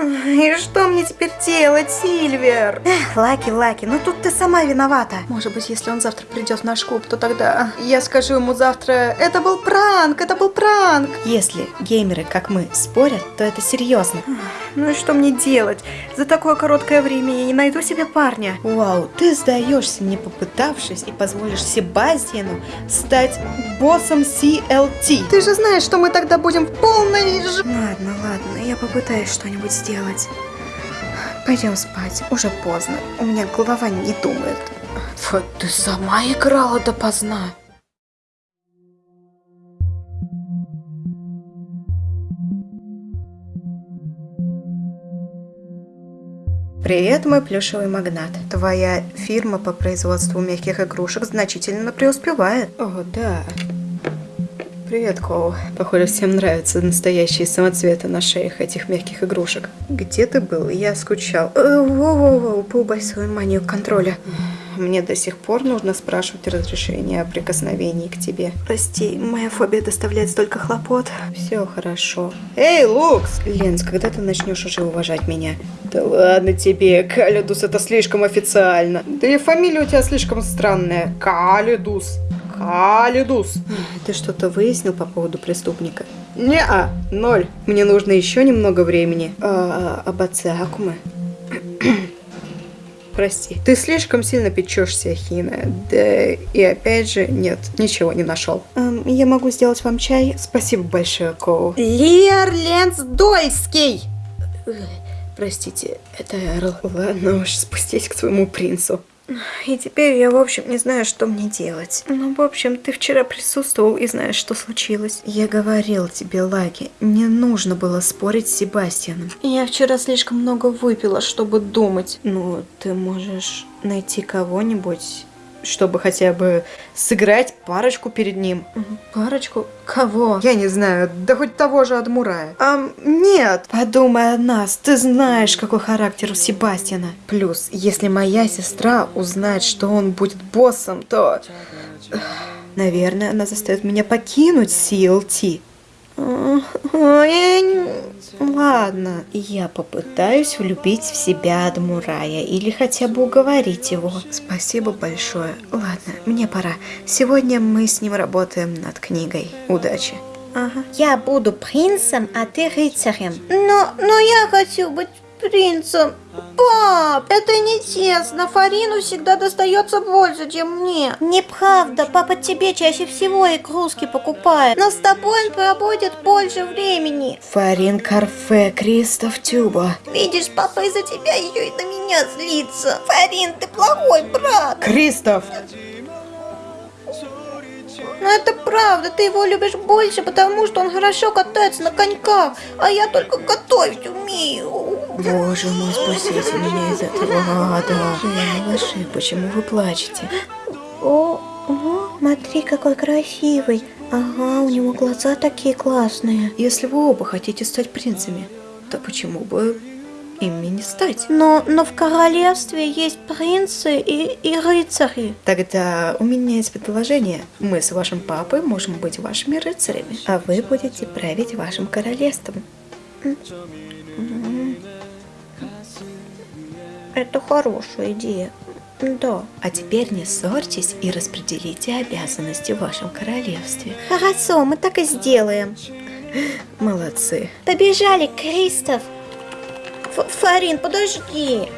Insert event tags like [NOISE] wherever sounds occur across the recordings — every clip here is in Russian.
И что мне теперь делать, Сильвер? Эх, Лаки, Лаки, ну тут ты сама виновата. Может быть, если он завтра придет в наш клуб, то тогда я скажу ему завтра, это был пранк, это был пранк. Если геймеры, как мы, спорят, то это серьезно. Ну и что мне делать? За такое короткое время я не найду себе парня. Вау, ты сдаешься, не попытавшись, и позволишь Себастьяну стать боссом CLT. Ты же знаешь, что мы тогда будем в полной... ж- Ладно, ладно, я попытаюсь что-нибудь сделать. Пойдем спать, уже поздно. У меня голова не думает. Вот ты сама играла допоздна. Привет, мой плюшевый магнат. Твоя фирма по производству мягких игрушек значительно преуспевает. О, да. Привет, Коу. Похоже, всем нравятся настоящие самоцветы на шеях этих мягких игрушек. Где ты был? Я скучал. Э, Воу-воу-воу, поубавь свою манию контроля. Мне до сих пор нужно спрашивать разрешение о прикосновении к тебе. Прости, моя фобия доставляет столько хлопот. Все хорошо. Эй, Лукс! Ленс, когда ты начнешь уже уважать меня? Да ладно тебе, Калидус, это слишком официально. Да и фамилия у тебя слишком странная. Калидус. Калидус. Ты что-то выяснил по поводу преступника? Не-а, ноль. Мне нужно еще немного времени. А, об отце Акумы? Прости. Ты слишком сильно печешься, Хина. Да и опять же, нет, ничего не нашел. я могу сделать вам чай? Спасибо большое, Коу. Лер Ленс Дойский! Простите, это Эрл. Ладно уж, спустись к своему принцу. И теперь я, в общем, не знаю, что мне делать. Ну, в общем, ты вчера присутствовал и знаешь, что случилось. Я говорил тебе, Лаги, не нужно было спорить с Себастьяном. Я вчера слишком много выпила, чтобы думать. Ну, ты можешь найти кого-нибудь, чтобы хотя бы сыграть парочку перед ним. Парочку? Кого? Я не знаю, да хоть того же Адмурая. А, нет. Подумай о нас, ты знаешь, какой характер у Себастьяна. Плюс, если моя сестра узнает, что он будет боссом, то... Наверное, она заставит меня покинуть CLT. Ладно, я попытаюсь влюбить в себя Адмурая или хотя бы уговорить его. Спасибо большое. Ладно, мне пора. Сегодня мы с ним работаем над книгой. Удачи. Ага. Я буду принцем, а ты рыцарем. Но, но я хочу быть принцем. Пап, это нечестно. Фарину всегда достается больше, чем мне. Неправда, папа тебе чаще всего игрушки покупает. Но с тобой он проводит больше времени. Фарин Карфе, Кристоф Тюба. Видишь, папа из-за тебя еще и на меня злится. Фарин, ты плохой брат. Кристоф! Но это правда, ты его любишь больше, потому что он хорошо катается на коньках, а я только готовить умею. Боже мой, спасите меня из этого ада. Я малыши, почему вы плачете? О, о, смотри, какой красивый. Ага, у него глаза такие классные. Если вы оба хотите стать принцами, то почему бы ими не стать? Но, но в королевстве есть принцы и, и рыцари. Тогда у меня есть предложение. Мы с вашим папой можем быть вашими рыцарями, а вы будете править вашим королевством. Это хорошая идея. Да. А теперь не ссорьтесь и распределите обязанности в вашем королевстве. Хорошо, мы так и сделаем. Молодцы. Побежали, Кристоф. Ф- Фарин, подожди.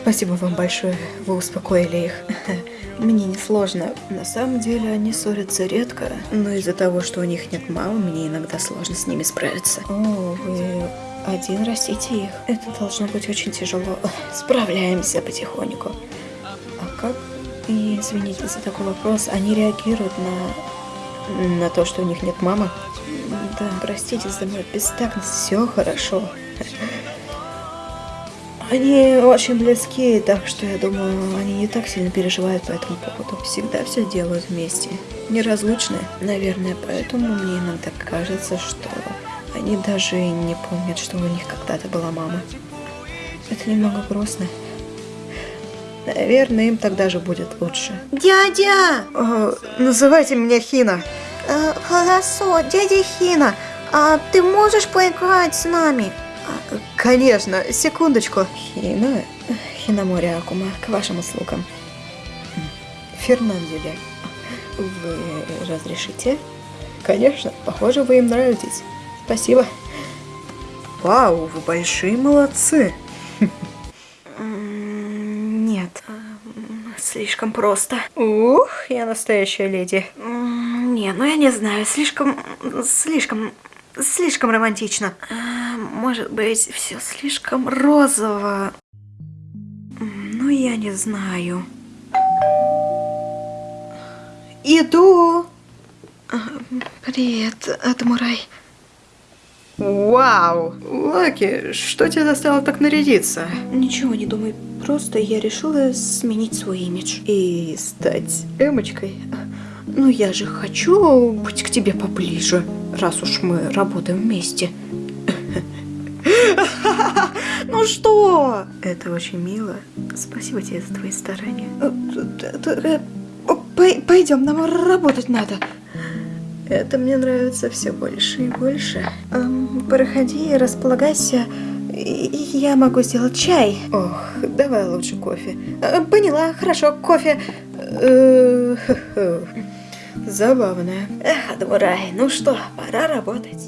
Спасибо вам большое, вы успокоили их. [LAUGHS] Мне несложно. На самом деле они ссорятся редко, но из-за того, что у них нет мамы, мне иногда сложно с ними справиться. О, вы один растите их. Это должно быть очень тяжело. Справляемся потихоньку. А как, и извините за такой вопрос, они реагируют на, на то, что у них нет мамы? Да, простите за мою бестактность, все хорошо. Они очень близки, так что я думаю, они не так сильно переживают по этому поводу. Всегда все делают вместе. Неразлучны. Наверное, поэтому мне иногда кажется, что они даже не помнят, что у них когда-то была мама. Это немного грустно. Наверное, им тогда же будет лучше. Дядя! называйте меня Хина. Э, хорошо, дядя Хина, а ты можешь поиграть с нами? Конечно, секундочку. Хина, Хинамори Акума, к вашим услугам. Фернанделя, вы разрешите? Конечно, похоже, вы им нравитесь. Спасибо. Вау, вы большие молодцы. Нет, слишком просто. Ух, я настоящая леди. Не, ну я не знаю, слишком, слишком, слишком романтично. А, Может быть, все слишком розово. Ну, я не знаю. Иду. А, Привет, Атамурай. Вау! Лаки, что тебя заставило так нарядиться? Ничего не думай, просто я решила сменить свой имидж. И стать Эмочкой? Ну я же хочу быть к тебе поближе, раз уж мы работаем вместе. [LAUGHS] Ну что? Это очень мило. Спасибо тебе за твои старания. Пойдем, нам работать надо. Это мне нравится все больше и больше. Эм, проходи, располагайся. Я могу сделать чай. Ох, давай лучше кофе. Э, Поняла, хорошо, кофе. Э. Забавно. Эх, Адмурай, ну что, пора работать.